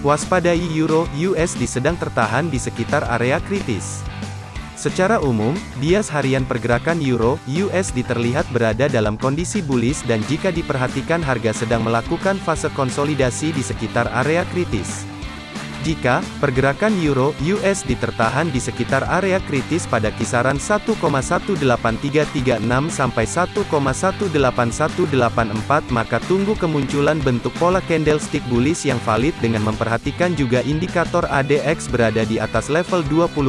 Waspadai Euro USD sedang tertahan di sekitar area kritis. Secara umum, bias harian pergerakan Euro USD terlihat berada dalam kondisi bullish dan jika diperhatikan harga sedang melakukan fase konsolidasi di sekitar area kritis. Jika pergerakan euro USD tertahan di sekitar area kritis pada kisaran 1,18336 sampai 1,18184 maka tunggu kemunculan bentuk pola candlestick bullish yang valid dengan memperhatikan juga indikator ADX berada di atas level 25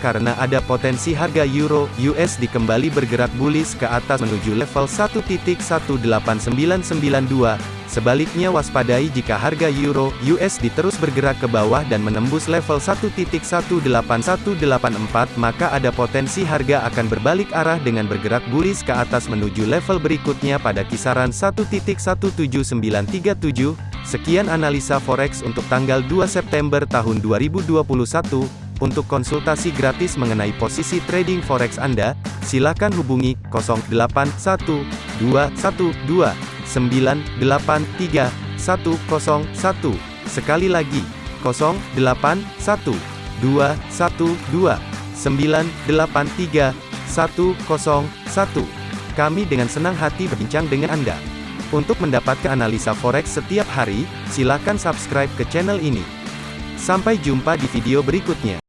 karena ada potensi harga euro USD kembali bergerak bullish ke atas menuju level 1.18992 Sebaliknya waspadai jika harga euro USD terus bergerak ke bawah dan menembus level 1.18184 maka ada potensi harga akan berbalik arah dengan bergerak bullish ke atas menuju level berikutnya pada kisaran 1.17937. Sekian analisa forex untuk tanggal 2 September tahun 2021. Untuk konsultasi gratis mengenai posisi trading forex Anda, silakan hubungi 081212 983 101. Sekali lagi, 081 212 983 101. Kami dengan senang hati berbincang dengan Anda. Untuk mendapatkan analisa forex setiap hari, silakan subscribe ke channel ini. Sampai jumpa di video berikutnya.